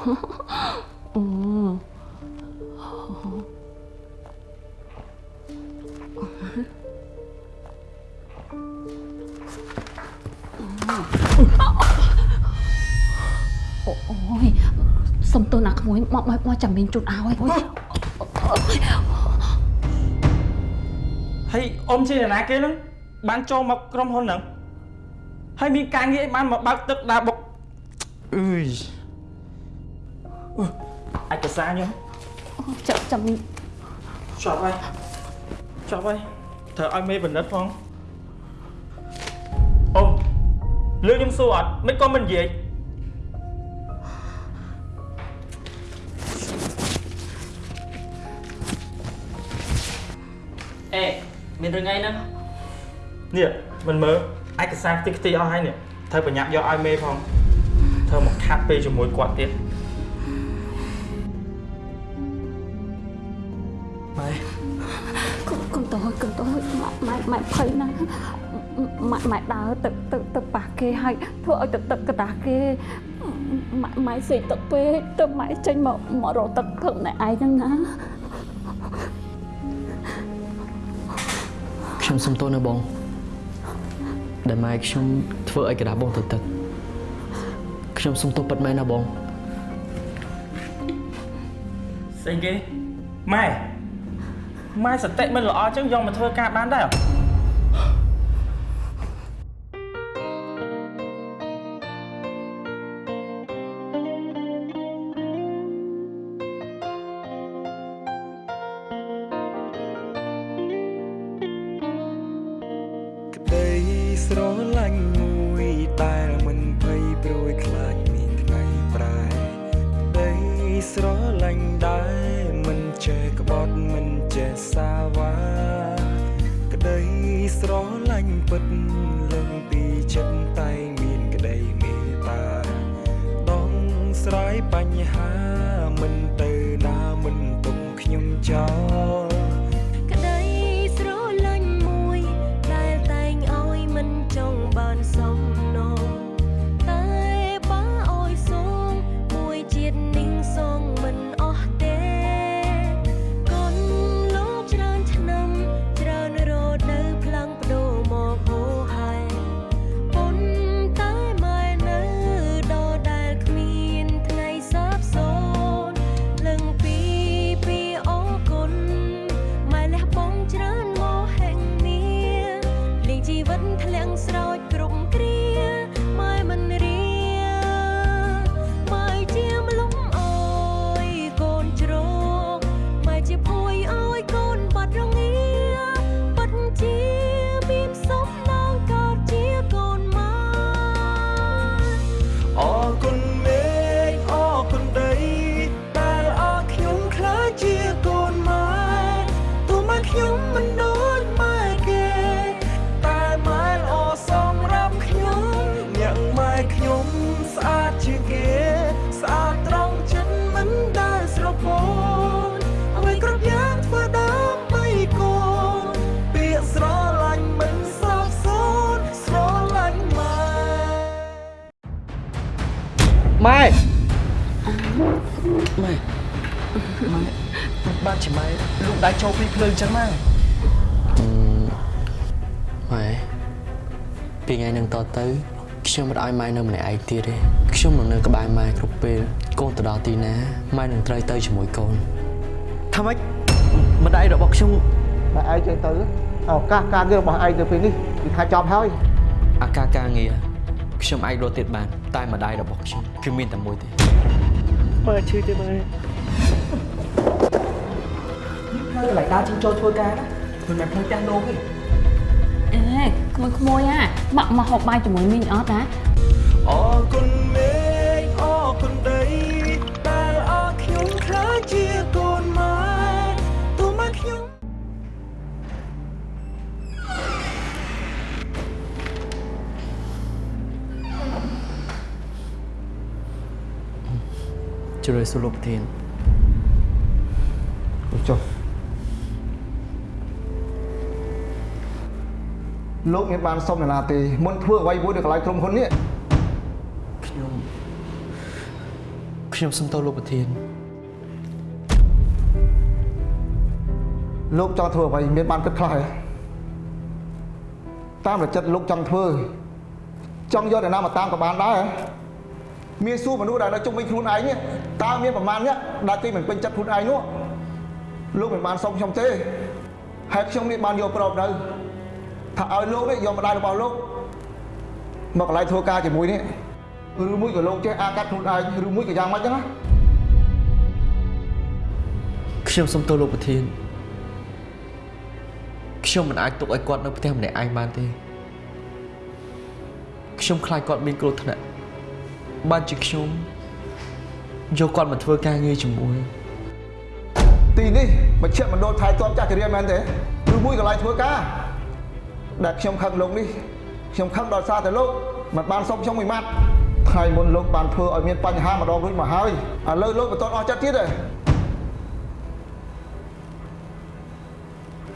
អូយសុំទោសណាក្មួយមកមកមកចាំមានជូតឲ្យអូយហើយអ៊ំជាអ្នកណាគេហ្នឹងបានចូលមកក្រុមហ៊ុនហ្នឹងហើយមានការងារអីបានមកបើកទឹកដើរបុកអើយអឺ ឯកសារខ្ញុំចាំចាំជាប់ហើយជាប់ហើយត្រូវឲ្យមេបណ្ឌិតផងអ៊ំលឿនខ្ញុំសួរអត់មិនក៏មិននិយាយអេមានរឿងអីហ្នឹងនេះមិនមើលឯកសារខ្ទេចខ្ទីអស់ហើយនេះត្រូវប្រញាប់យកឲ្យមេផងត្រូវមកខាត់ពេលជាមួយគាត់ទៀត ភ័យណាស់ម៉ែម៉ែដើរទៅទៅទៅប៉ះគេហើយធ្វើឲ្យទឹកទឹកកតាគេម៉ែម៉ែសេកទឹកពេកទៅម៉ែចេញមកម្ករកទឹកផឹកណែឯងហ្នឹងណាខ្ញុំសុំទោសណាបងដែលម៉ែខ្ញុំធ្វើឲ្យកដាបងទៅទឹកខ្ញុំសុំទោសពិតមែនណាបងស្អីគេម៉ែម៉ែសតិមិនល្អចឹងយកមកធ្វើការបានដែរ ម៉ែម៉ែម៉ែបានជាម៉ែលោកដៃចូលពីភ្លើងចឹងម៉ែម៉ែពីថ្ងៃហ្នឹងតទៅខ្ញុំមិនឲ្យម៉ែនៅម្នាក់ឯងទៀតទេខ្ញុំនឹងនៅក្បែរម៉ែគ្រប់ពេលកូនទៅដល់ទីណាម៉ែនឹងត្រូវទៅជាមួយកូនថាម៉េចម្ដាយរបស់ខ្ញុំតែឯងចឹងទៅឱកាសការងាររបស់ឯងទៅពេលនេះគឺថាចប់ហើយអាការការងារ ខ្ញុំអាចរត់ទៀតបាន តែម្ដាយរបស់ខ្ញុំគឺមានតែមួយទេមើលឈឺទេមើលនៅកន្លែងដើរជិះចូលធ្វើការណាមិនមែនផ្លូវផ្ទះលោកទេអេក្មួយក្មួយអាមកមកហូបបាយជាមួយមីងអត់ណាអរគុណមេឃអរគុណដីដែលអរខ្ញុំខ្លាចជា ជ្រឿសួរលោកប្រធានចុះលោកមានបានសុំនរណាទេមុនធ្វើអ្វីមួយនៅកន្លែងក្រុមហ៊ុននេះខ្ញុំខ្ញុំសុំទោសលោកប្រធានលោកចង់ធ្វើអ្វីមានបានគិតខ្លះទេតាមរចិត្តលោកចង់ធ្វើចង់យកអ្នកណាមកតាមក៏បានដែរ មានសួរមនុស្សដែលនៅជុំវិញខ្លួនឯងនេះតើមានប្រមាណអ្នកដែលគេមិនពេញចិត្តខ្លួនឯងនោះលោកមិនបានសុំខ្ញុំទេហើយខ្ញុំនេះបានយកប្រອບនៅថាឲ្យលោកនេះយកម្ដាយរបស់លោកមកកន្លែងធ្វើការជាមួយនេះឬមួយក៏លោកចេះអាកាត់ខ្លួនឯងឬមួយក៏យ៉ាងម៉េចចឹងណាខ្ញុំសុំទោសលោកប្រធានខ្ញុំមិនអាចទុកឲ្យគាត់នៅផ្ទះម្នាក់ឯងបានទេខ្ញុំខ្លាចគាត់មានគ្រោះថ្នាក់ បានជាខ្ញុំយកគាត់មកធ្វើការងារជាមួយទីនេះមជ្ឈមណ្ឌលថែទាំចាស់ជរាមែនទេឬមួយកន្លែងធ្វើការដែលខ្ញុំខឹងលោកនេះខ្ញុំខឹងដល់សារតែលោកមិនបានសុំខ្ញុំមួយម៉ាត់ថ្ងៃមុនលោកបានធ្វើឲ្យមានបញ្ហាម្ដងរួចមកហើយឥឡូវលោកបន្តអស់ចិត្តទៀតទេ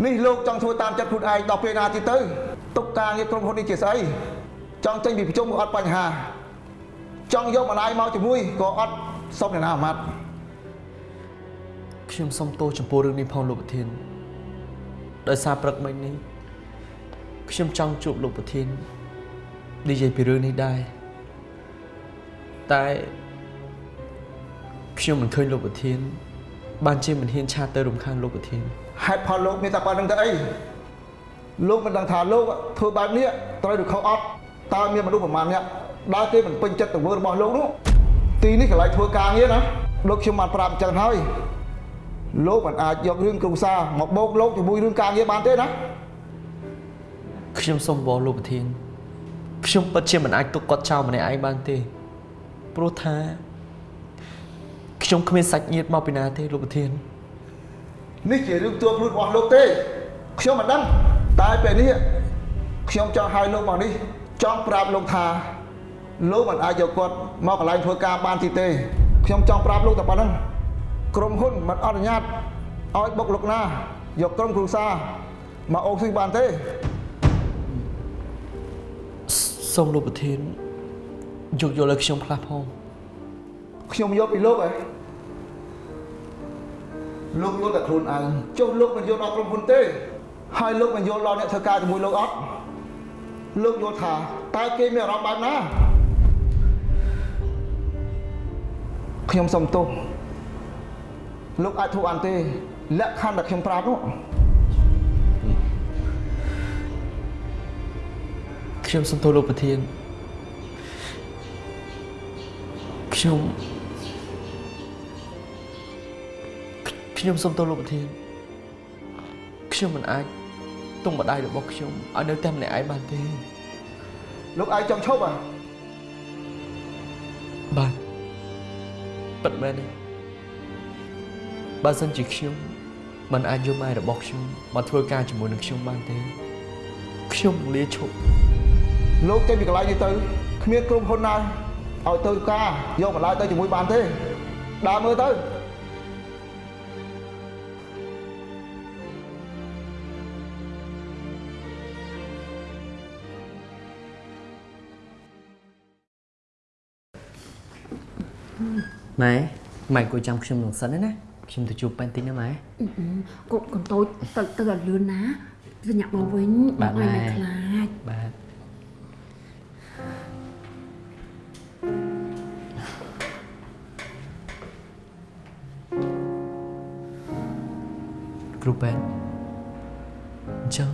នេះលោកចង់ធ្វើតាមចិត្តខ្លួនឯងដល់ពេលណាទៀតទៅទុកការងារក្រុមហ៊ុននេះជាស្អីចង់ចេញពីប្រជុំក៏អត់បញ្ហា ចង់យកម្ដាយមកជាមួយក៏អត់សុំអ្នកណាអាម៉ាត់ខ្ញុំសុំទោសចំពោះរឿងនេះផងលោកប្រធានដោយសារព្រឹកមិញនេះខ្ញុំចង់ជួបលោកប្រធាននិយាយពីរឿងនេះដែរតែខ្ញុំមិនឃើញលោកប្រធាន បានជាមិនហ៊ានឆាតទៅរំខានលោកប្រធានហេតុផលលោកមានតែប៉ុណ្្នឹងទៅអីលោកមិនដឹងថាលោកធ្វើបែបនេះត្រូវឬខុសអត់តើមានមនុស្សប្រមាណអ្នក ដើរគេមិនពេញចិត្តទង្វើរបស់លោកនោះទីនេះកន្លែងធ្វើការងារណាលោកខ្ញុំបានប្រាប់អញ្ចឹងហើយលោកមិនអាចយករឿងគ្រួសារមកបោកលោកជាមួយរឿងការងារបានទេណាខ្ញុំសូមបបលោកប្រធានខ្ញុំពិតជាមិនអាចទុកគាត់ចោលម្នាក់ឯងបានទេព្រោះថាខ្ញុំគ្មានសាច់ញាតិមកពីណាទេលោកប្រធាននេះជារឿងទួខ្លួនរបស់លោកទេខ្ញុំមិនដឹងតែពេលនេះខ្ញុំចង់ឲ្យលោកមកនេះចង់ប្រាប់លោកថា លោកមិនអាចយកគាត់មកកន្លែងធ្វើការបានទីទេខ្ញុំចង់ប្រាប់លោកតែប៉ុណ្្នឹងក្រុមហ៊ុនមិនអនុញ្ញាតឲ្យបុកលោកណាយកក្រុមគ្រួសារមកអូសស៊ីបានទេសូមលោកប្រធានយកយល់ឲ្យខ្ញុំខ្លះផងខ្ញុំយកពីលោកហ៎លោកយល់តែខ្លួនឯងចុះលោកមិនយល់ដល់ក្រុមហ៊ុនទេ ហើយលោកមិនយល់ដល់អ្នកធ្វើការជាមួយលោកអត់លោកយល់ថាតើគេមានអារម្មណ៍បែបណា ខ្ញុំសុំទោសលោកអាចធ្វើអានទេលក្ខខណ្ឌដែលខ្ញុំប្រាប់នោះខ្ញុំសូមទោសលោកប្រធានខ្ញុំខ្ញុំសូមទោសលោកប្រធានខ្ញុំមិនអាចទុំម្ដាយរបស់ខ្ញុំឲ្យនៅតែម្នាក់ឯងបានទេលោកឯងចង់ឈប់អ្ហា ពិតមែនទេបើសិនជាខ្ញុំមិនអាចយកម៉ែរបស់ខ្ញុំមកធ្វើការជាមួយនឹងខ្ញុំបានទេខ្ញុំនឹងលាឈប់លោកចេញពីកន្លែងនេះទៅគ្មានក្រុមហ៊ុនណាឲ្យទៅការយកបន្លែទៅជាមួយបានទេដើរមើលទៅ ម៉ែម៉ែគួរចាំខ្ញុំនឹងសិនណាខ្ញុំទៅជួបប៉ែនតិចណាម៉ែកូនកូនតូចទៅទៅឲ្យលឿនណាទៅញាក់មកវិញបាទឲ្យម៉ែមិនខ្លាចបាទគ្រូប៉ែនអញ្ចឹង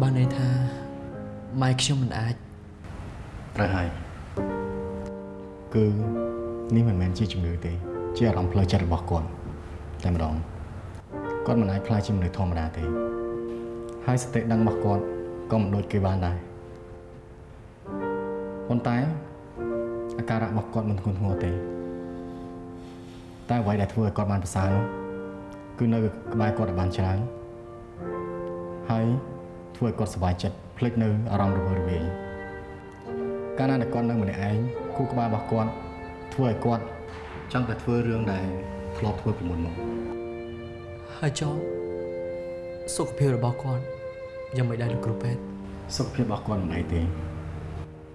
បានន័យថាម៉ែខ្ញុំមិនអាចត្រូវហើយគឺ នេះមិនមែនជាជំងឺទេជាអារម្មណ៍ផ្លូវចិត្តរបស់គាត់តែម្ដងគាត់មិនអាចខ្លាចជាមនុស្សធម្មតាទេហើយសតិដឹងរបស់គាត់ក៏មិនដូចគេបានដែរប៉ុន្តែអាការៈរបស់គាត់មិនធ្ងន់ធ្ងរទេ តែអ្វីដែលធ្វើឲ្យគាត់បានប្រសើរនោះគឺនៅក្បែរគាត់ឲ្យបានច្រើនហើយធ្វើឲ្យគាត់សប្បាយចិត្តភ្លេចនៅអារម្មណ៍រវើរវាយកាលណាដែលគាត់នៅម្នាក់ឯងគូក្បាលរបស់គាត់ ធ្វើឲ្យគាត់ចង់តែធ្វើរឿងដែលធ្លាប់ធ្វើពីមុនមកហើយចុះសុខភាពរបស់គាត់យ៉ាងមិនដែរលោកគ្រូប៉ែនសុខភាពរបស់គាត់មិនអីទេ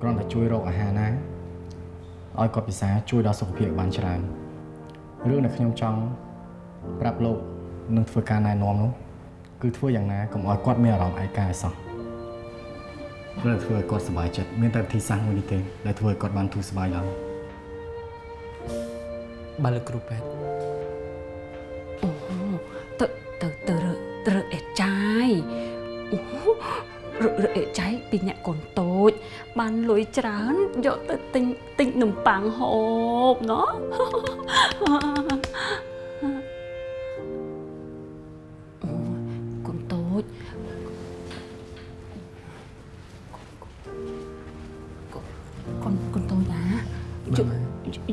គ្រាន់តែជួយរកអាហារណាឲ្យគាត់ពិសាជួយដល់សុខភាពបានច្រើនរឿងដែលខ្ញុំចង់ប្រាប់លោកនឹងធ្វើការណែនាំនោះគឺធ្វើយ៉ាងណាកុំឲ្យគាត់មានអារម្មណ៍ឯកាឲ្យសោះព្រោះធ្វើឲ្យគាត់សប្បាយចិត្តមានតែវិធីសាស្ត្រមួយនេះទេដែលធ្វើឲ្យគាត់បានធូរស្បើយឡើង បាទលោកគ្រូពេទ្យទៅទៅទៅរើទៅរើអេចាយអូរើរើអេចាយពីអ្នកកូនតូច បានលុយច្រើនយកទៅទិញទិញនំប៉័ងហូបណោះ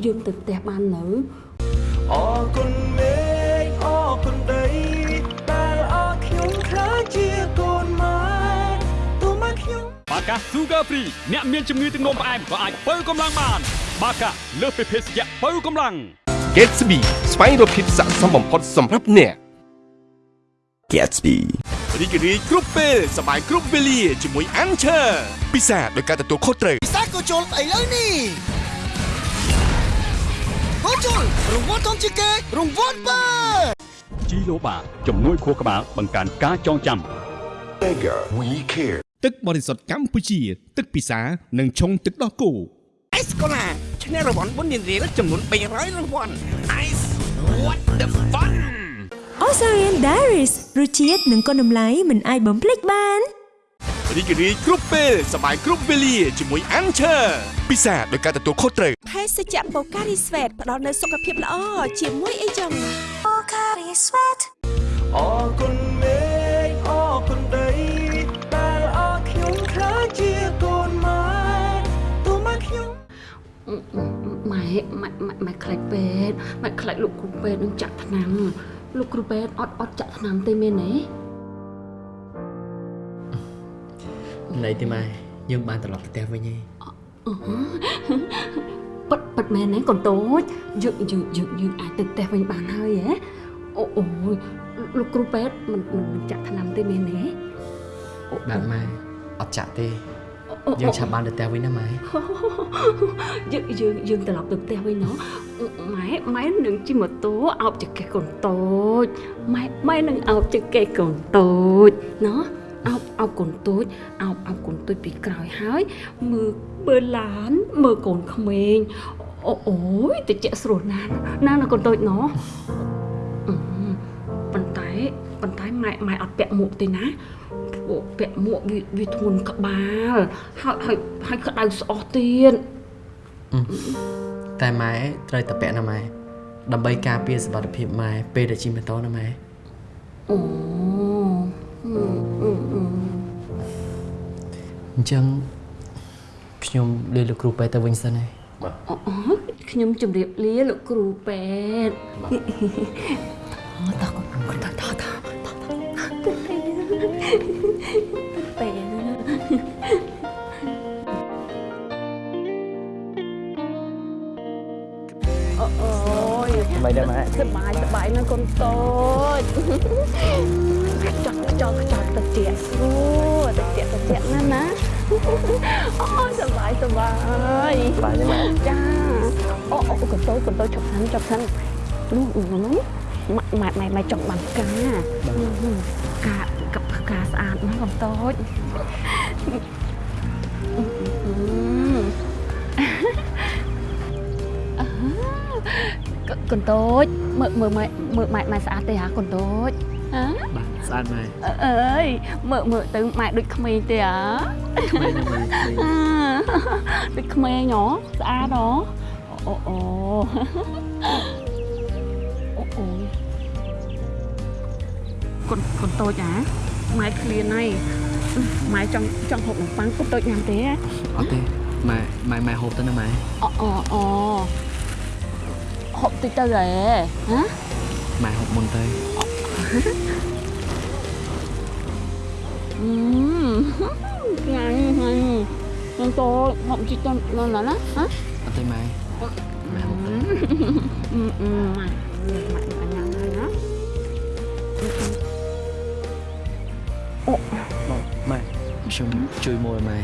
យើងទៅផ្ទះបាននៅអរគុណមេឃអរគុណដីដែលអរខ្ញុំខ្លាចជាកូនម៉ែទូមកខ្ញុំបាកា Sugar Free អ្នកមានជំងឺទឹកនោមផ្អែមក៏អាចបើកម្លាំងបាន បាកាលើសពីភេសជ្ជៈបើកម្លាំង Gatsby ស្វែងរកភាពស័ក្តិសមបំផុតសម្រាប់អ្នក Gatsby រីករាយគ្រប់ពេលសប្បាយគ្រប់វេលាជាមួយ Anchor ពិសាដោយការទទួលខុសត្រូវពិសាក៏ជុលស្អីលើនេះ ក៏ជុលរង្វាន់ធំជាងគេរង្វាន់បើជីឡូបាជំនួយខួរក្បាលបង្កើនការចងចាំ Bigger we care ទឹកបរិសុទ្ធកម្ពុជា ទឹកពិសានិងឆុងទឹកដោះគោអេសកូឡាឈ្នះរង្វាន់បុណ្យរៀលចំនួន300រង្វាន់ Ice what the fun អូសារៀន Diaries រសជាតិនិងគុណតម្លៃមិនអាចបំភ្លេចបាន រីករាយគ្រប់ពេលសប្បាយគ្រប់វេលាជាមួយ Anchor ពិសាដោយការទទួលខុសត្រូវភេសជ្ជៈបូការីស្វេតផ្ដល់នូវសុខភាពល្អជាមួយអីចឹងអរគុណមេឃអរគុណដីដែលអរខ្ញុំខ្លាចជាកូនម៉ែទូមកខ្ញុំម៉ែម៉ែម៉ែម៉ែខ្លាចពេទ្យម៉ែខ្លាចលោកគ្រូពេទ្យនឹងចាក់ថ្នាំលោកគ្រូពេទ្យអត់អត់ចាក់ថ្នាំទេមែនទេ ណៃទេម៉ែយើងបានត្រឡប់ទៅផ្ទះវិញឯងប៉ិតប៉ិតមែនទេកូនតូចយើងយើងយើងយើងអាចទៅផ្ទះវិញបានហើយហ៎អូអូយលោកគ្រូពេទ្យមិនមិនមិនចាក់ថ្នាំទេមែនទេអូបាទម៉ែអត់ចាក់ទេអូយើងឆាប់បានទៅផ្ទះវិញណាម៉ែយើងយើងយើងត្រឡប់ទៅផ្ទះវិញណោះម៉ែម៉ែនឹងជិះម៉ូតូអោបចង្កេះកូនតូចម៉ែម៉ែនឹងអោបចង្កេះកូនតូចណោះ អោបអោបកូនតូចអោបអោបកូនតូចពីក្រោយហើយមើលមើលឡានមើលកូនក្មេងអូអូយតិចស្រួលណាស់ណាស់ណាកូនតូចណោះអឺប៉ុន្តែប៉ុន្តែម៉ែម៉ែអត់ពាក់មួកទេណាពួកពាក់មួកវាវាធ្ងន់ក្បាលហើយហើយហើយក្តៅស្អុះទៀតតែម៉ែត្រូវតែពាក់ណាម៉ែដើម្បីការពារសុខភាពម៉ែពេលដែលជិះម៉ូតូណាម៉ែអូអឺ អញ្ចឹងខ្ញុំលាលោកគ្រូពេទ្យទៅវិញសិនហើយ អូអូខ្ញុំជម្រាបលាលោកគ្រូពេទ្យអូតោះកូនតោះតោះតោះតោះពេទ្យអូអូយ មិនដែរម៉ែ សบายសบายណាស់កូនតូចចង់ចង់ចង់ទៅជាស្រួ សុបាយបាយម៉ែចាអូអូកន្តោកន្តោចុកសិនចុកសិននោះនោះម៉ែម៉ែម៉ែចង់បានផ្កាកាកផ្កាស្អាតណាស់កន្តោចកន្តោចមើលមើលម៉ែមើលម៉ែម៉ែស្អាតទេហ่าកន្តោច ស្អាតម៉ែអើយមើលមើលទៅម៉ែដូចក្មេងទេហ៎ក្មេងណាម៉ែក្មេងអឺដូចក្មេងហ៎ស្អាតហ៎អូអូអូអូអូកូនកូនតូចហ៎ម៉ែឃ្លានហើយម៉ែចង់ចង់ហូបនំប៉័ងកូនតូចញ៉ាំទេអត់ទេម៉ែម៉ែម៉ែហូបទៅណាម៉ែអូអូអូហូបតិចទៅហ៎ហ៎ម៉ែហូបមុនទៅ Ngày này Con tôi không chỉ con lên là lắm hả? Anh mày mày Mai một tí Mai Mai cả nhà này đó Ồ Mai Sao chui môi mai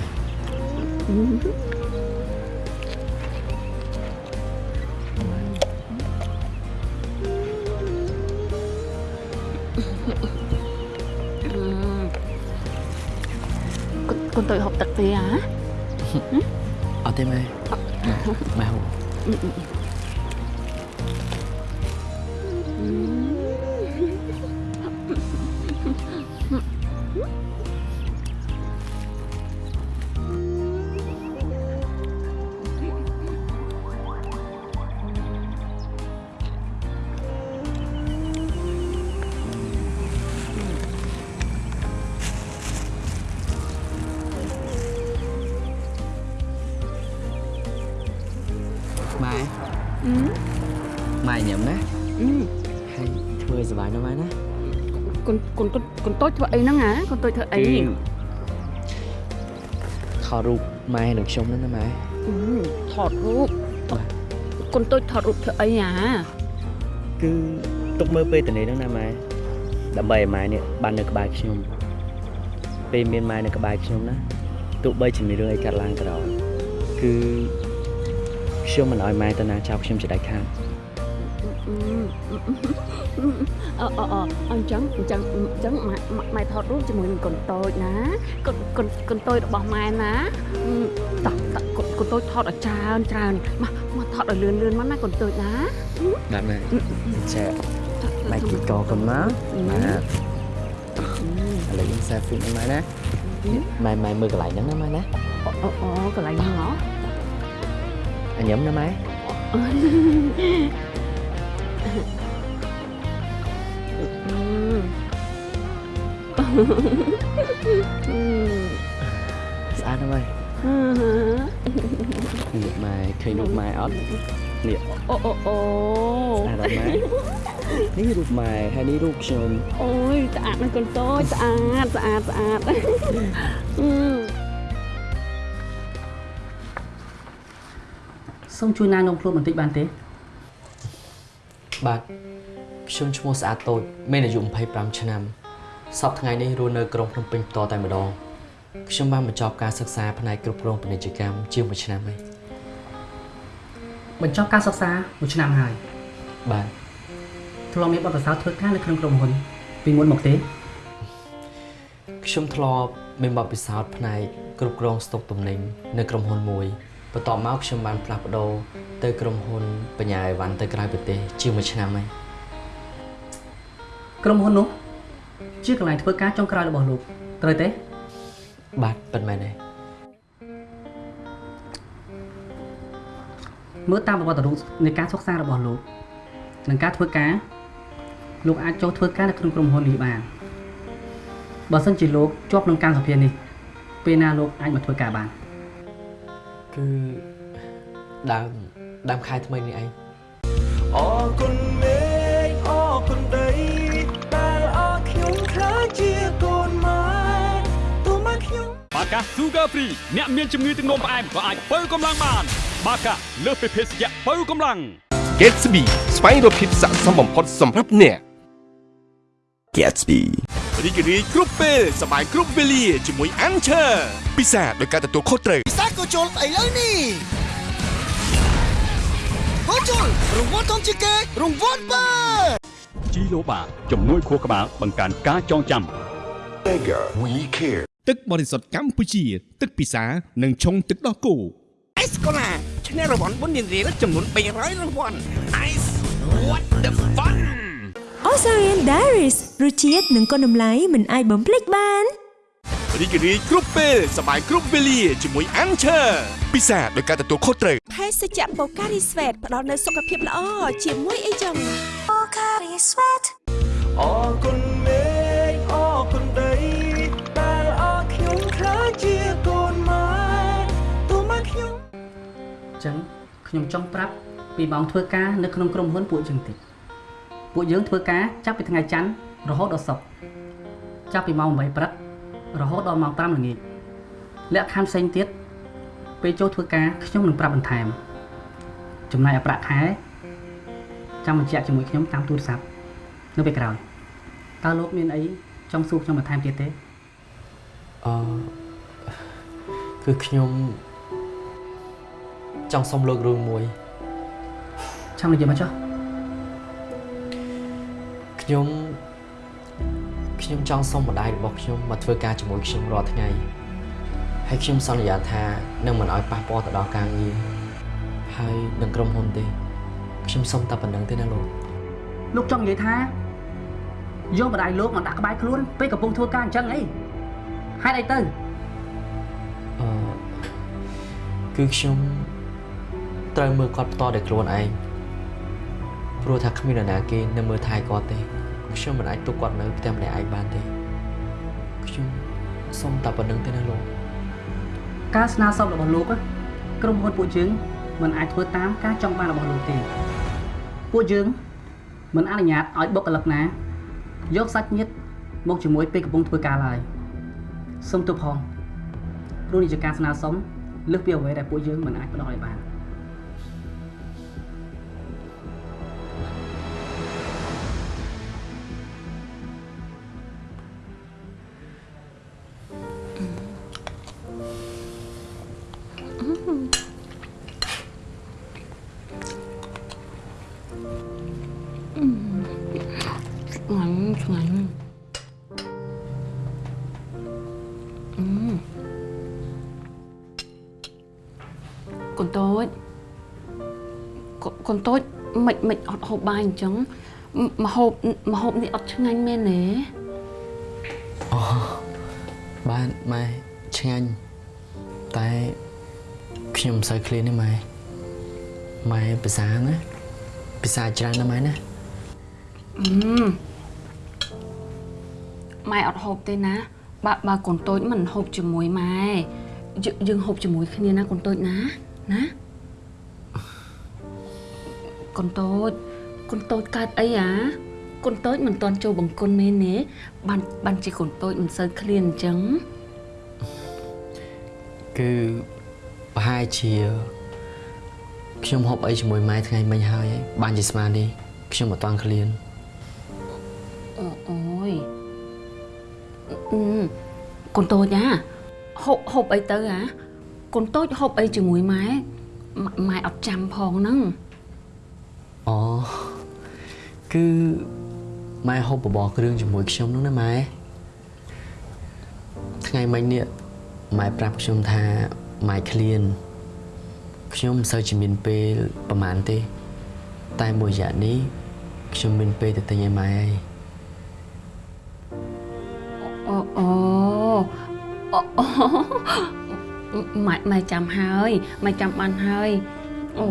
Mm-hmm. ហើយណាម៉ែខ្ញុំជួយមួយ តូចធ្វើអីថតរូបម៉ែនិងខ្ញុំហ្នឹងណាម៉ែអឺថតរូបកូនតូចថតរូបធ្វើអីហ៎គឺទុកមើលពេលតនេះហ្នឹងណាម៉ែដើម្បីឲ្យម៉ែនេះបាននៅក្បែរខ្ញុំពេលមានម៉ែនៅក្បែរខ្ញុំណាទោះបីជាមានរឿងអីកើតឡើងក៏ដោយគឺខ្ញុំមិនឲ្យម៉ែទៅណាចោលខ្ញុំជាដាច់ខាត អឺអឺអឺអញ្ចឹងអញ្ចឹងអញ្ចឹងម៉ែម៉ែម៉ែថតរូបជាមួយនឹងកូនតូចណាកូនកូនកូនតូចរបស់ម៉ែណាអឺតោះតោះកូនកូនតូចថតឲ្យច្រើនច្រើនមកមកថតឲ្យលឿនលឿនមកណាកូនតូចណាបាទម៉ែចាម៉ែគីកកុំណាម៉ែឥឡូវយើង selfie នឹងម៉ែណាម៉ែម៉ែមើលកន្លែងហ្នឹងណាម៉ែណាអូអូអូកន្លែងហ្នឹងហ៎អញញឹមណាម៉ែ ស្អាតណាស់ម៉ែនេះម៉ែឃើញរូបម៉ែអត់នេះអូអូអូស្អាតអត់ម៉ែនេះរូបម៉ែហើយនេះរូបខ្ញុំអូយស្អាតណាស់កូនតូចស្អាតស្អាតស្អាតអឺសូមជួយណែនាំខ្លួនបន្តិចបានទេ បាទខ្ញុំឈ្មោះស្អាតតូចមានអាយុ25ឆ្នាំសប្តាហ៍ថ្ងៃនេះរស់នៅក្រុងភ្នំពេញបន្តតែម្ដងខ្ញុំបានបញ្ចប់ការសិក្សាផ្នែកគ្រប់គ្រងពាណិជ្ជកម្មជាង1ឆ្នាំហើយបញ្ចប់ការសិក្សាមួយឆ្នាំហើយបាទធ្លាប់មានបទពិសោធន៍ធ្វើការនៅក្នុងក្រុមហ៊ុនពីមុនមកទេខ្ញុំធ្លាប់មានបទពិសោធន៍ផ្នែកគ្រប់គ្រងស្តុកទំនិញនៅក្រុមហ៊ុនមួយបន្ទាប់មកខ្ញុំបានផ្លាស់ប្ដូរ ទៅក្រុមហ៊ុនបញ្ញាអីវ៉ាន់ទៅក្រៅប្រទេសជាង1ឆ្នាំហើយក្រុមហ៊ុននោះជាកន្លែងធ្វើការចុងក្រោយរបស់លោកត្រូវទេបាទពិតមែនទេមើលតាមប្រវត្តិរូបនៃការសិក្សារបស់លោកនិងការធ្វើការលោកអាចចូលធ្វើការនៅក្នុងក្រុមហ៊ុននេះបានបើសិនជាលោកជាប់ក្នុងការសម្ភារនេះពេលណាលោកអាចមកធ្វើការបានគឺដើម ដើមខែថ្មីនេះឯងអរគុណមេឃអរគុណដីដែលអរខ្ញុំខ្លាចជាកូនម៉ែទោះមកខ្ញុំបាកា Sugar Free អ្នកមានជំងឺទឹកនោមផ្អែមក៏អាចបើកម្លាំងបាន បាកាលើសពីភេសជ្ជៈបើកម្លាំង Gatsby ស្វែងរកភាពស័ក្តិសមបំផុតសម្រាប់អ្នក Gatsby រីករាយគ្រប់ពេលសប្បាយគ្រប់វេលាជាមួយ Anchor ពិសាដោយការទទួលខុសត្រូវពិសាក៏ចូលស្អីលើនេះ ហូជុលរង្វាន់ធំជាងគេរង្វាន់បើជីឡូបាជំនួយខួរក្បាលបង្កើនការចងចាំ We care ទឹកបរិសុទ្ធកម្ពុជា ទឹកពិសានិងឆុងទឹកដោះគោអេសកូឡាឈ្នះរង្វាន់បុណ្យរៀលចំនួន300រង្វាន់ Ice what the fun អូសារៀន Diaries រសជាតិនិងគុណតម្លៃមិនអាចបំភ្លេចបាន រីករាយគ្រប់ពេលសប្បាយគ្រប់វេលាជាមួយ Anchor ពិសាដោយការទទួលខុសត្រូវភេសជ្ជៈបូការីស្វេតផ្ដល់នូវសុខភាពល្អជាមួយអីចឹងបូការីស្វេតអរគុណមេឃអរគុណដីដែលអរខ្ញុំខ្លាចជាកូនម៉ែទោះមកខ្ញុំអញ្ចឹងខ្ញុំចង់ប្រាប់ពីម៉ោងធ្វើការនៅក្នុងក្រុមហ៊ុនពួកយើងតិចពួកយើងធ្វើការចាប់ពីថ្ងៃច័ន្ទរហូតដល់សុក្រចាប់ពីម៉ោង8ព្រឹក រហូតដល់ម៉ោង5ល្ងាចលក្ខខណ្ឌផ្សេងទៀតពេលចូលធ្វើការខ្ញុំនឹងប្រាប់បន្ថែមចំណាយឲ្យប្រាក់ខែចាំបញ្ជាក់ជាមួយខ្ញុំតាមទូរស័ព្ទនៅពេលក្រោយតើលោកមានអីចង់សួរខ្ញុំបន្ថែមទៀតទេអឺគឺខ្ញុំចង់សុំលោករឿងមួយចាំនិយាយមកចុះខ្ញុំ ខ្ញុំចង់សុំម្ដាយរបស់ខ្ញុំមកធ្វើការជាមួយខ្ញុំរាល់ថ្ងៃហើយខ្ញុំសន្យាថានឹងមិនឲ្យប៉ះពាល់ទៅដល់ការងារហើយនឹងក្រុមហ៊ុនទេខ្ញុំសុំតែប៉ុណ្្នឹងទេណាលោកលោកចង់និយាយថាយកម្ដាយលោកមកដាក់ក្បែរខ្លួនពេលកំពុងធ្វើការអញ្ចឹងអីហេតុអីទៅអឺគឺខ្ញុំត្រូវមើលគាត់ផ្ទាល់ដោយខ្លួនឯងព្រោះថាគ្មាននរណាគេនៅមើលថែគាត់ទេ ខ្ញុំមិនអាចទុកគាត់នៅផ្ទះម្នាក់ឯងបានទេខ្ញុំសុំតែប៉ុណ្្នឹងទេណាលោកការស្នើសុំរបស់លោកណាក្រុមហ៊ុនពួកយើងមិនអាចធ្វើតាមការចង់បានរបស់លោកទេពួកយើងមិនអនុញ្ញាតឲ្យបុគ្គលិកណាយកសាច់ញាតិមកជាមួយពេលកំពុងធ្វើការឡើយសូមទោសផងព្រោះនេះជាការស្នើសុំលើសពីអ្វីដែលពួកយើងមិនអាចផ្ដល់ឲ្យបាន តូចកូកូនតូចមិនមិនអត់ហូបបាយអញ្ចឹងមហូបមហូបនេះអត់ឆ្ងាញ់មែនទេអូបានម៉ែឆ្ងាញ់តែខ្ញុំមិនសូវឃ្លានទេម៉ែម៉ែភាសាណាភាសាច្រើនណាស់ម៉ែណាអឺម៉ែអត់ហូបទេណាបើបើកូនតូចមិនហូបជាមួយម៉ែយើងយើងហូបជាមួយគ្នាណាកូនតូចណា ណាកូនតូចកូនតូចកើតអីអាកូនតូចមិនតន់ចូលបង្គន់មែនទេបានបានជាកូនតូចមិនសូវឃ្លានអញ្ចឹងគឺប្រហែលជាខ្ញុំហូបអីជាមួយម៉ែថ្ងៃមិញហើយបានជាស្មាននេះខ្ញុំមិនតន់ឃ្លានអូអូយអឺកូនតូចណាហូបហូបអីទៅហ៎ កូនតូចហូបអីជាមួយម៉ែម៉ែម៉ែអត់ចាំផងហ្នឹងអូគឺម៉ែហូបបបរគ្រឿងជាមួយខ្ញុំនោះណាម៉ែថ្ងៃមិញនេះម៉ែប្រាប់ខ្ញុំថាម៉ែឃ្លានខ្ញុំមិនសូវជាមានពេលប្រហែលទេ តែមួយរយៈនេះខ្ញុំមានពេលទៅទិញឲ្យម៉ែហើយអូអូអូអូ ម៉ែម៉ែចាំហើយម៉ែចាំបានហើយអូ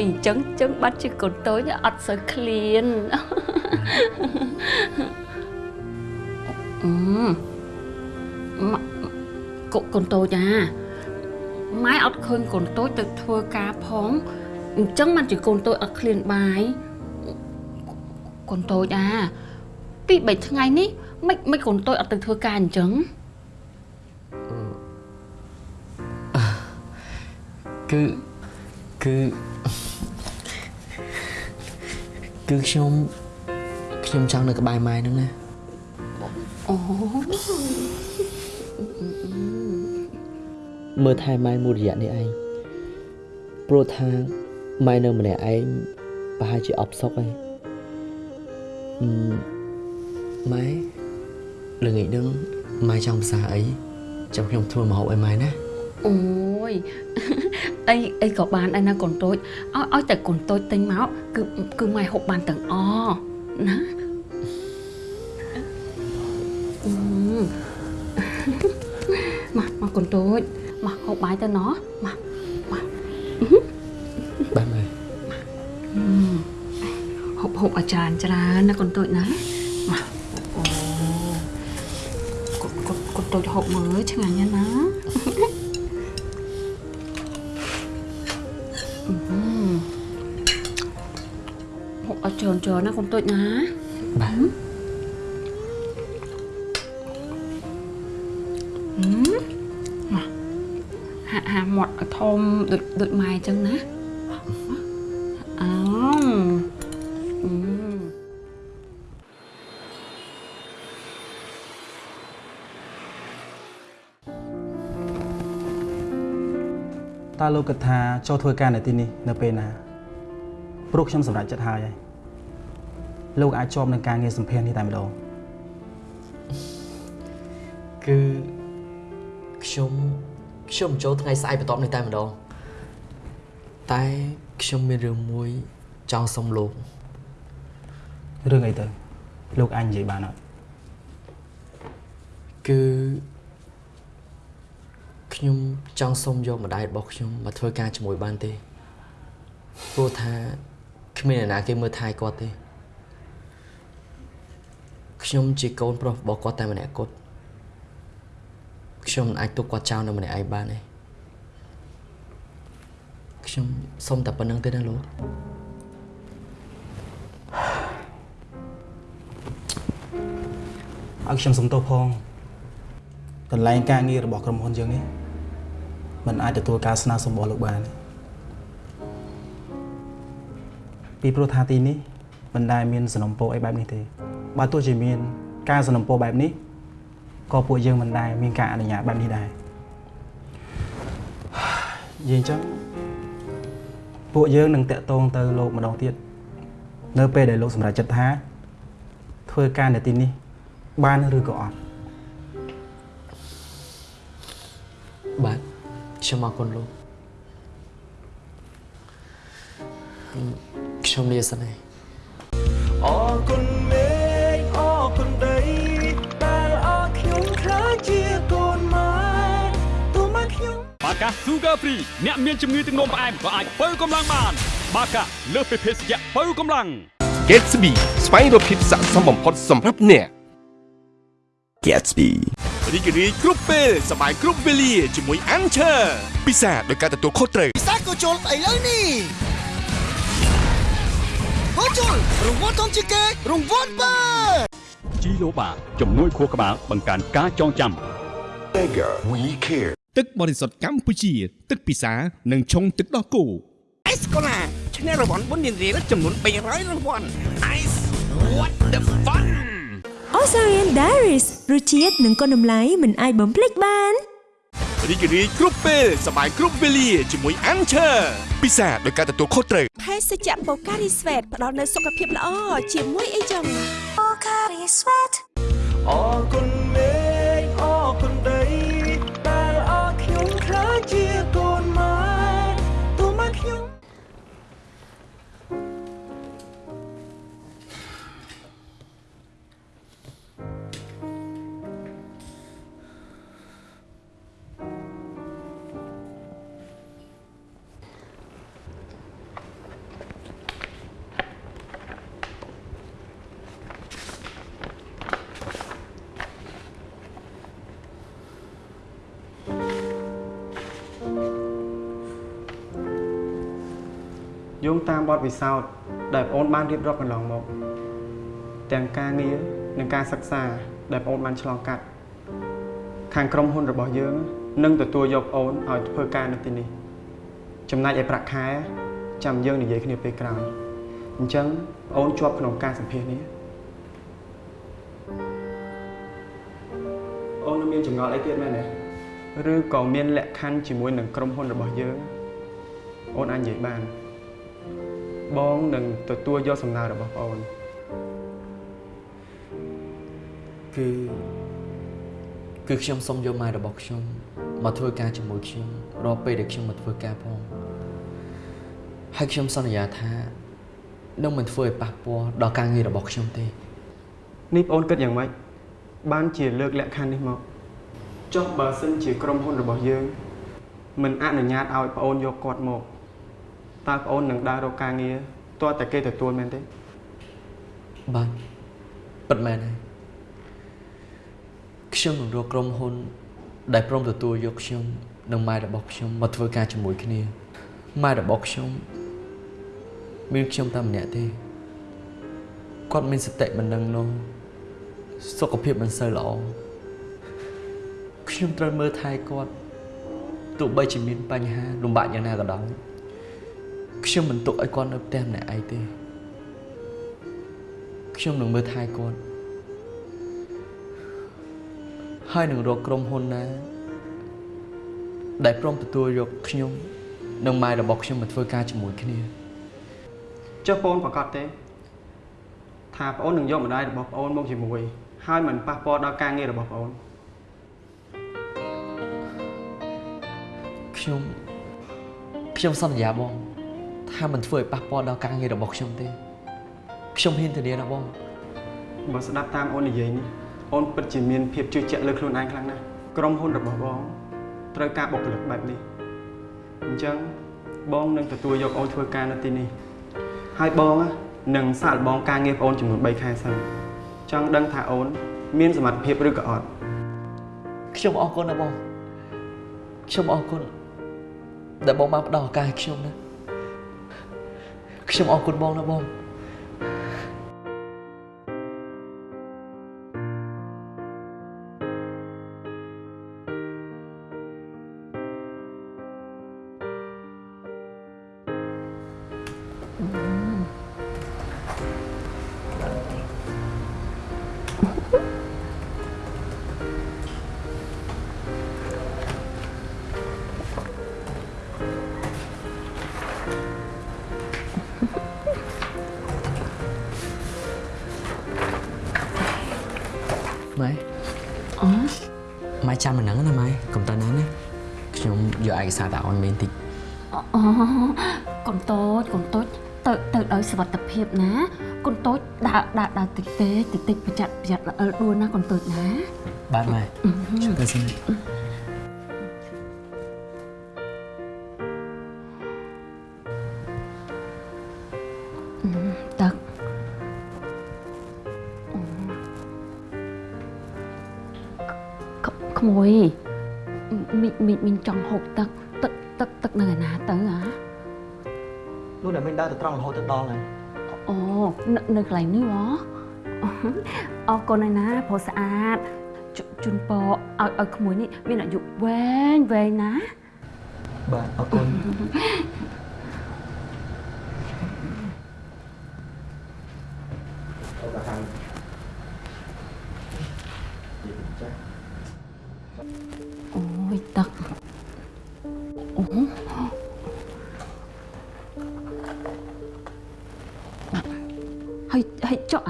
យអញ្ចឹងអញ្ចឹងបាត់ជាកូនតូចអត់សូវឃ្លានអឺម៉ាកូកូនតូចអាម៉ែអត់ឃើញកូនតូចទៅធ្វើការផងអញ្ចឹងមិនជាកូនតូចអត់ឃ្លានបាយកូនតូចអាពី3ថ្ងៃនេះមិនមិនកូនតូចអត់ទៅធ្វើការអញ្ចឹង គឺគឺគឺខ្ញុំខ្ញុំចង់នៅក្បែរម៉ែហ្នឹងណាអូមើលថែម៉ែមួយរយៈនេះឯងព្រោះថាម៉ែនៅម្នាក់ឯងប្រហែលជាអបសុកហើយអឺម៉ែល្ងាចហ្នឹងម៉ែចង់ភាសាអីចាំខ្ញុំធ្វើម្ហូបឲ្យម៉ែណាអូយ អីអីក៏បានដែរណាកូនតូចឲ្យឲ្យតែកូនតូចទិញមកគឺគឺម៉ែហូបបានទាំងអណាអឺមកមកកូនតូចមកហូបបាយទៅណោះមកបាទម៉ែអឺហូបហូបអាចារ្យច្រើនណាកូនតូចណាមកអូកូនកូនកូនតូចហូបមើលឆ្ងាញ់ណាស់ណា ច្រើនច្រើនណាកូនតូចណាបាទហឹមមកហាក់ហាមាត់ឲ្យធំដូចដូចម៉ែអញ្ចឹងណាអោអឺតើលោកគិតថាចូលធ្វើការនៅទីនេះនៅពេលណាព្រោះខ្ញុំសម្រេចចិត្តហើយហើយ លោកអាចជាប់នឹងការងារសម្ភារនេះតែម្ដងអគឺខ្ញុំខ្ញុំចូលថ្ងៃស្អែកបន្ទាប់នេះតែម្ដងតែខ្ញុំមានរឿងមួយចង់សុំលោករឿងអីទៅលោកអញនិយាយបានអត់គឺខ្ញុំចង់សុំយកម្ដាយរបស់ខ្ញុំមកធ្វើការជាមួយបានទេព្រោះថាគ្មានអ្នកណាគេមើលថែគាត់ទេ ខ្ញុំជាកូនប្រុសរបស់គាត់តែម្នាក់គត់ខ្ញុំមិនអាចទុកគាត់ចោលនៅម្នាក់ឯងបានទេខ្ញុំសុំតែប៉ុណ្្នឹងទេណាលោកឲ្យខ្ញុំសុំទោសផងកន្លែងការងាររបស់ក្រុមហ៊ុនយើងនេះมันអាចទទួលការស្នើសុំរបស់លោកបានទេពីព្រោះថាទីនេះមិនដែលមានសំណុំពរអីបែបនេះទេ បើទោះជាមាន ការសំណុំពរបែបនេះក៏ពួកយើងមិនដែលមានការអនុញ្ញាតបែបនេះដែរនិយាយអញ្ចឹងពួកយើងនឹងតាក់ទងទៅលោកម្ដងទៀតនៅពេលដែលលោកសម្រេចចិត្តថាធ្វើការនៅទីនេះ បានឬក៏អត់បាទខ្ញុំអរគុណលោកហឹមខ្ញុំលាសិនហើយអរគុណ កា Sugar Free អ្នកមានជំងឺទឹកនោមផ្អែមក៏អាចបើកម្លាំងបាន បាកាលើសពីភេសជ្ជៈបើកម្លាំង Gatsby ស្វែងរកភាពស័ក្តិសមបំផុតសម្រាប់អ្នក Gatsby រីករាយគ្រប់ពេលសប្បាយគ្រប់វេលាជាមួយ Anchor ពិសាដោយការទទួលខុសត្រូវពិសាក៏ចូលស្អីលើនេះហូជុលរង្វាន់ធំជាងគេរង្វាន់បើជីឡូបាជំនួយខួរក្បាលបង្កើនការចងចាំ Bigger we care ទឹកបរិសុទ្ធកម្ពុជា ទឹកពិសានិងឆុងទឹកដោះគោអេសកូឡាឈ្នះរង្វាន់បុណ្យរៀលចំនួន300រង្វាន់ Ice what the fun Osarian Diaries រសជាតិនិងគុណតម្លៃមិនអាចបំភ្លេចបានរីករាយគ្រប់ពេលសប្បាយគ្រប់វេលាជាមួយ Anchor ពិសាដោយការទទួលខុសត្រូវភេសជ្ជៈបូការីស្វេតផ្ដល់នូវសុខភាពល្អជាមួយអីចឹងបូការីស្វេតអរគុណ បទពិសោធន៍ដែលបងអូនបានរៀបរាប់កន្លងមកទាំងការងារនិងការសិក្សាដែលបងអូនបានឆ្លងកាត់ខាងក្រុមហ៊ុនរបស់យើងនឹងទទួលយកបងអូនឲ្យធ្វើការនៅទីនេះចំណែកឯប្រាក់ខែចាំយើងនិយាយគ្នាពេលក្រោយអញ្ចឹងបងអូនជាប់ក្នុងការសម្ភាសន៍នេះអូននៅមានចម្ងល់អីទៀតមែនទេឬក៏មានលក្ខខណ្ឌជាមួយនឹងក្រុមហ៊ុនរបស់យើងអូនអាចនិយាយបាន បងនឹងទទួលយកសំណើរបស់បងអូនគឺគឺខ្ញុំសុំយកម៉ែរបស់ខ្ញុំមកធ្វើការជាមួយខ្ញុំរាល់ពេលដែលខ្ញុំមកធ្វើការផងហើយខ្ញុំសន្យាថានឹងមិនធ្វើឲ្យប៉ះពាល់ដល់ការងាររបស់ខ្ញុំទេនេះបងអូនគិតយ៉ាងម៉េចបានជាលើកលក្ខខណ្ឌនេះមកចុះបើសិនជាក្រុមហ៊ុនរបស់យើង មិនអនុញ្ញាតឲ្យបងអូនយកគាត់មក តើបងអូននឹងដើររកការងារទាល់តែគេទទួលមែនទេបាទពិតមែនហើយខ្ញុំនឹងរកក្រុមហ៊ុន ដែលព្រមទទួលយកខ្ញុំនិងម៉ែរបស់ខ្ញុំមកធ្វើការជាមួយគ្នាម៉ែរបស់ខ្ញុំមានខ្ញុំតែម្នាក់ទេគាត់មានសតិមិនដឹងនោះសុខភាពមិនសូវល្អខ្ញុំត្រូវមើលថែគាត់ទោះបីជាមានបញ្ហាលំបាកយ៉ាងណាក៏ដោយ ខ្ញុំមិនទុកឲ្យគាត់នៅផ្ទះម្នាក់ឯងទេខ្ញុំនឹងមើលថែគាត់ហើយនឹងរកក្រុមហ៊ុនណា ដែលព្រមទទួលយកខ្ញុំនិងម៉ែរបស់ខ្ញុំមកធ្វើការជាមួយគ្នាចុះបងអូនប្រកាសទេថាបងអូននឹងយកម្ដាយរបស់បងអូនមកជាមួយ ហើយមិនប៉ះពាល់ដល់ការងាររបស់បងអូនខ្ញុំខ្ញុំសន្យាបង ថាមិនធ្វើឲ្យប៉ះពាល់ដល់ការងាររបស់ខ្ញុំទេខ្ញុំហ៊ានធានាណាបងបើស្ដាប់តាមអូននិយាយនេះអូនពិតជាមានភាពជឿជាក់លើខ្លួនឯងខ្លាំងណាស់ក្រុមហ៊ុនរបស់បងត្រូវការបុគ្គលិកបែបនេះអញ្ចឹងបងនឹងទទួលយកអូនធ្វើការនៅទីនេះហើយបងនឹងសាកល្បងការងារបងអូនចំនួន3ខែសិនចង់ដឹងថាអូន មានសមត្ថភាពឬក៏អត់ខ្ញុំអរគុណណាបងខ្ញុំអរគុណដែលបងបានផ្ដល់ឱកាសឲ្យខ្ញុំណា ខ្ញុំអរគុណបងណាបង ឯកសារទៅឲ្យមេបន្តិចអូកូនតូចកូនតូចទៅទៅដោយសុវត្ថិភាពណាកូនតូចដើរដើរដើរតិចទេតិចតិចប្រយ័ត្នប្រយ័ត្នល្អិលដួលណាកូនតូចណាបាទម៉ែជួយទៅសិន នៅនៅកន្លែងនេះហ៎អរគុណហើយណាព្រោះស្អាតជជូនពរឲ្យឲ្យក្មួយនេះមានអាយុវែងវែងណាបាទអរគុណ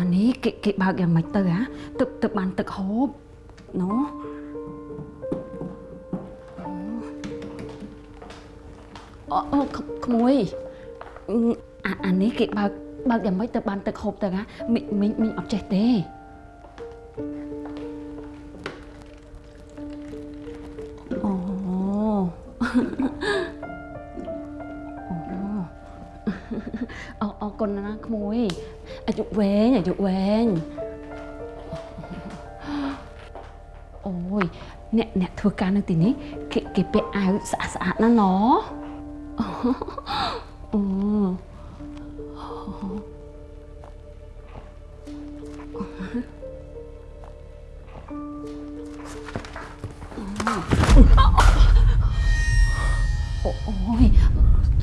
អានេះគេគេបើកយ៉ាងម៉េចទៅហ៎ទឹកទឹកបានទឹកហូបណូអូអូក្ក្មួយអាអានេះគេបើកបើកយ៉ាងម៉េចទៅបានទឹកហូបទៅហ៎មីងមីងមីងអត់ចេះទេអូអូអរគុណណាក្មួយ អាយុវែងអាយុវែងអូយអ្នកអ្នកធ្វើការនៅទីនេះគេគេពាក់អាវស្អាតស្អាតណាស់ណអូអូអូយ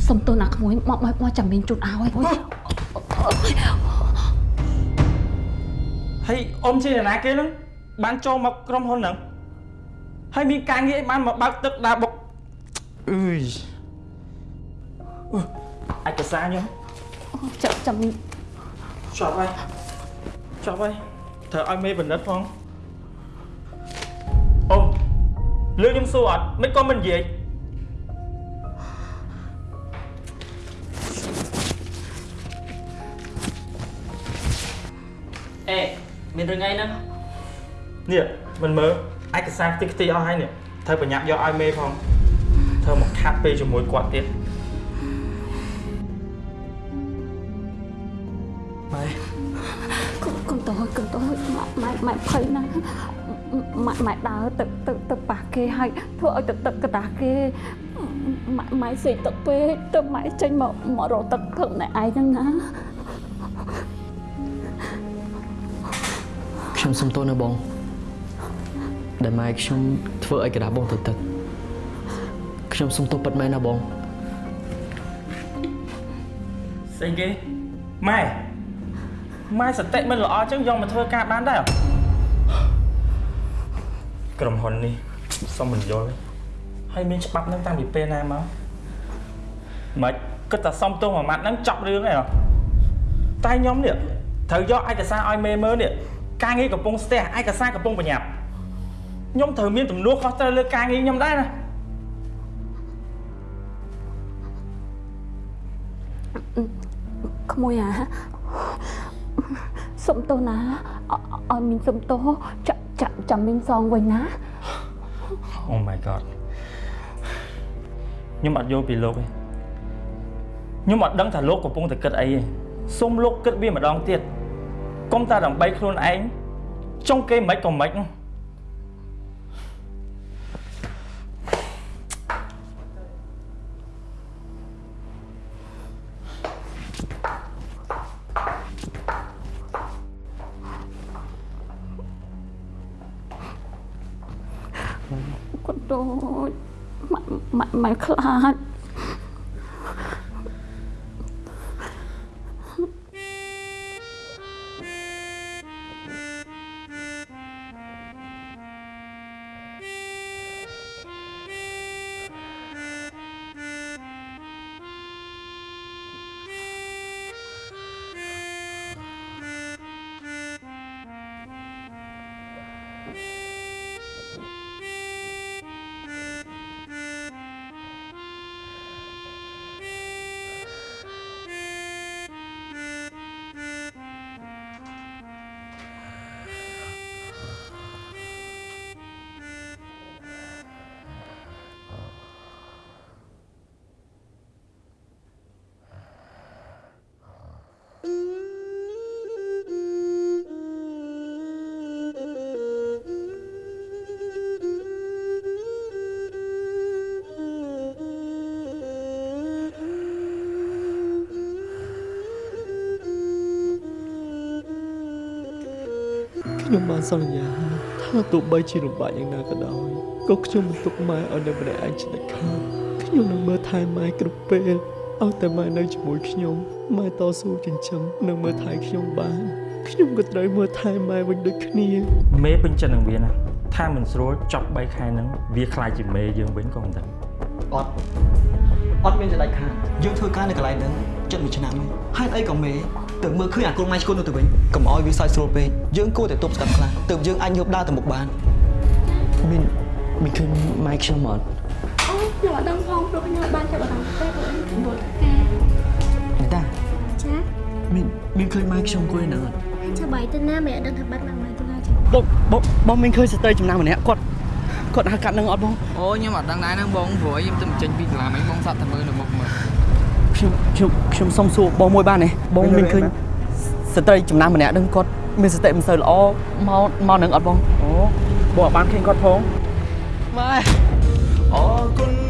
សុំទោសណាក្មួយមកមកមកចាំមានជូតឲ្យអូយហើយអ៊ំជា អ្នកណាគេហ្នឹងបានចូលមកក្រុមហ៊ុនហ្នឹងហើយមានការងារអីបានមកបើកទឹកដើរបុកអើយអឺឯកសារខ្ញុំចាំចាំមានជាប់ហើយជាប់ហើយត្រូវឲ្យមេបណ្ឌិតផងអ៊ំលឺខ្ញុំសួរអត់មិនក៏មិននិយាយ មានរឿងអីហ្នឹងនេះមិនមើលឯកសារខ្ទេចខ្ទីអស់ហើយនេះត្រូវប្រញាប់យកឲ្យមេផងធ្វើមកខាត់ពេលជាមួយគាត់ទៀតម៉ែកុំកុំតូចកុំតូចម៉ាក់ម៉ែម៉ែភ័យណាស់ម៉ាក់ម៉ែដើរទៅទៅទៅប៉ះគេហើយធ្វើឲ្យទឹកទឹកកដាស់គេម៉ាក់ម៉ែសេកទឹកពេកទៅម៉ែចេញមកម្ករកទឹកធ្វើម្នាក់ឯងហ្នឹងណា ខ្ញុំសុំទោសណាបងដែលម៉ែខ្ញុំធ្វើឲ្យកដាស់បងទៅទឹកខ្ញុំសុំទោសពិតមែនណាបងស្អីគេម៉ែម៉ែសតិមិនល្អចឹងយកមកធ្វើការបានដែរក្រុមហ៊ុននេះសុំមិនយល់ទេហើយមានច្បាប់នឹងតាំងពីពេលណាមកមិនគិតតែសុំទោសមួយម៉ាត់ហ្នឹងចប់រឿងហើយហ៎តែខ្ញុំនេះត្រូវយកឯកសារឲ្យមេមើលនេះ ការងារកំពុងស្ទះឯកសារកំពុងប្រញាប់ខ្ញុំត្រូវមានទំនួលខុសត្រូវលើការងារខ្ញុំដែរណាក្មួយអាសុំទោសណាអឲ្យមីងសុំទោសចាក់ចាក់ចាំមីងសងវិញណា Oh my god ខ្ញុំអត់យល់ពីលោកទេខ្ញុំអត់ដឹងថាលោកកំពុងតែគិតអីទេសូមលោកគិតវាម្ដងទៀត កុំតែដើម្បីខ្លួនឯងចង់គេមិនក៏មិនហ្នឹងគាត់ដូចម៉ែម៉ែម៉ែខ្លាច ខ្ញុំបានសន្យាថាទោះបីជាលំបាកយ៉ាងណាក៏ដោយក៏ខ្ញុំមិនទុកម៉ែឲ្យនៅម្នាក់ឯងឆ្និតខាតខ្ញុំនឹងមើលថែម៉ែគ្រប់ពេលឲ្យតែម៉ែនៅជាមួយខ្ញុំម៉ែតស៊ូចិញ្ចឹមនិងមើលថែខ្ញុំបានខ្ញុំក៏ត្រូវមើលថែម៉ែវិញដូចគ្នា មេពេញចិត្តនឹងវាណាថាមិនស្រួលចប់3ខែហ្នឹងវាខ្លាចជាមេយើងវិញក៏មិនដឹងអត់អត់មានចដាច់ខាតយើងធ្វើការនៅកន្លែងហ្នឹងជិតមួយឆ្នាំហើយហេតុអីក៏មេ ទៅមើលឃើញអាកូនម៉ែឈ្គន់នោះទៅវិញកុំឲ្យវាសើចស្រួលពេកយើងគួរតែទប់ស្កាត់ខ្លះទើបយើងអាចងើបដើរទៅមុខបានមានមានឃើញម៉ែខ្ញុំអត់អូខ្ញុំអត់ដឹងផងព្រោះខ្ញុំបានចាប់អារម្មណ៍តែព្រោះខ្ញុំរត់ការមែនតាចាមានមានឃើញម៉ែខ្ញុំគួយហ្នឹងអត់ហើយចាំបាយទៅណាមិនអត់ដឹងថាបាត់មកមកទៅណាចាបងបងបងមានឃើញស្ត្រីចំណាំម្នាក់គាត់គាត់ហៅកាត់នឹងអត់បងអូខ្ញុំអត់ដឹងដែរហ្នឹងបងព្រោះខ្ញុំទៅចេញពីសាលាមិញបងសាប់តែមើលនៅមុខមើល ខ្ញុំខ្ញុំខ្ញុំសុំសួរបងមួយបានទេបងមានឃើញស្ត្រីចំណាំម្នាក់ហ្នឹងគាត់មានសតិមិនសូវល្អមកមកនឹងអត់បងអូបងអត់បានឃើញគាត់ផងម៉ែអរគុណ